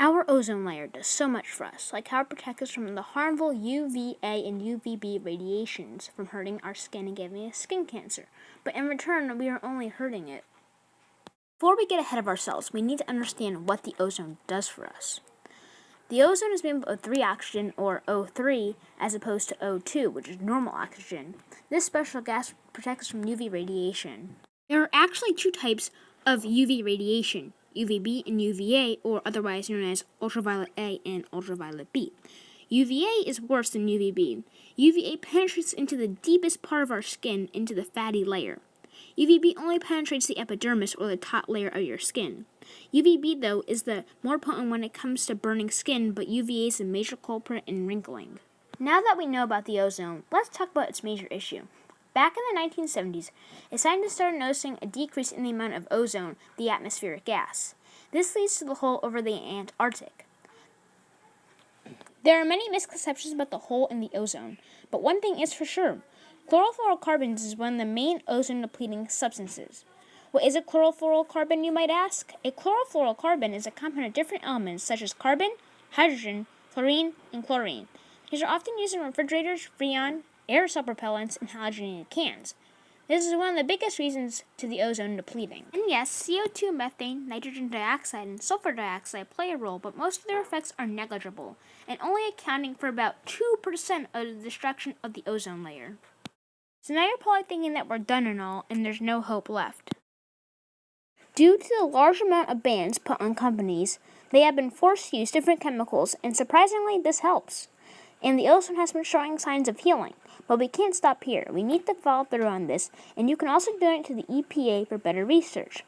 Our ozone layer does so much for us, like how it protects us from the harmful UVA and UVB radiations from hurting our skin and giving us skin cancer. But in return, we are only hurting it. Before we get ahead of ourselves, we need to understand what the ozone does for us. The ozone is made up of 3 oxygen, or O3, as opposed to O2, which is normal oxygen. This special gas protects us from UV radiation. There are actually two types of UV radiation UVB and UVA, or otherwise known as ultraviolet A and ultraviolet B. UVA is worse than UVB. UVA penetrates into the deepest part of our skin, into the fatty layer. UVB only penetrates the epidermis or the top layer of your skin. UVB, though, is the more potent when it comes to burning skin, but UVA is a major culprit in wrinkling. Now that we know about the ozone, let's talk about its major issue. Back in the 1970s, a scientist started noticing a decrease in the amount of ozone, the atmospheric gas. This leads to the hole over the Antarctic. There are many misconceptions about the hole in the ozone, but one thing is for sure. Chlorofluorocarbons is one of the main ozone depleting substances. What is a chlorofluorocarbon, you might ask? A chlorofluorocarbon is a compound of different elements such as carbon, hydrogen, fluorine, and chlorine. These are often used in refrigerators, freon, aerosol propellants, and halogenated cans. This is one of the biggest reasons to the ozone depleting. And yes, CO2, methane, nitrogen dioxide, and sulfur dioxide play a role, but most of their effects are negligible, and only accounting for about 2% of the destruction of the ozone layer. So now you're probably thinking that we're done and all, and there's no hope left. Due to the large amount of bans put on companies, they have been forced to use different chemicals, and surprisingly, this helps. And the ozone has been showing signs of healing. But we can't stop here. We need to follow through on this, and you can also donate to the EPA for better research.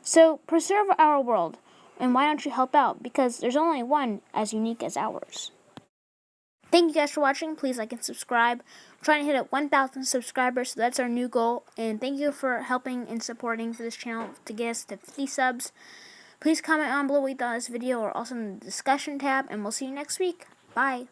So preserve our world, and why don't you help out? Because there's only one as unique as ours. Thank you guys for watching. Please like and subscribe. We're trying to hit up 1,000 subscribers, so that's our new goal. And thank you for helping and supporting for this channel to get us to 50 subs. Please comment on below what you thought of this video or also in the discussion tab, and we'll see you next week. Bye.